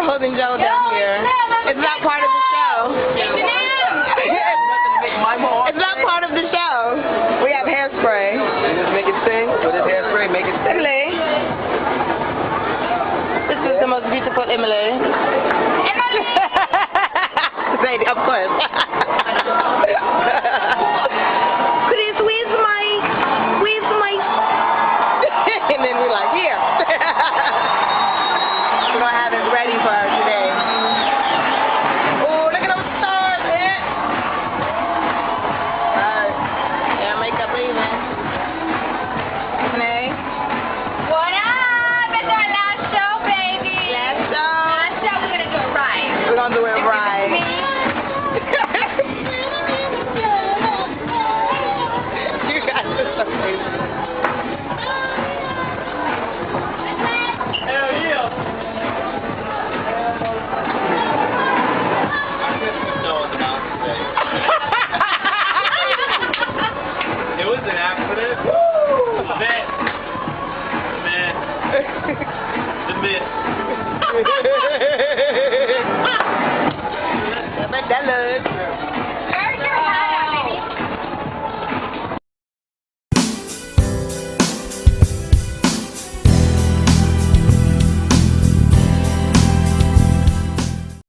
for holding Joe down here. It's not part of the show. It's not part of the show. We have hairspray. Just make it sing. With this hairspray, make it sing. Emily. This is the most beautiful Emily. Emily. of course. Mày đã lên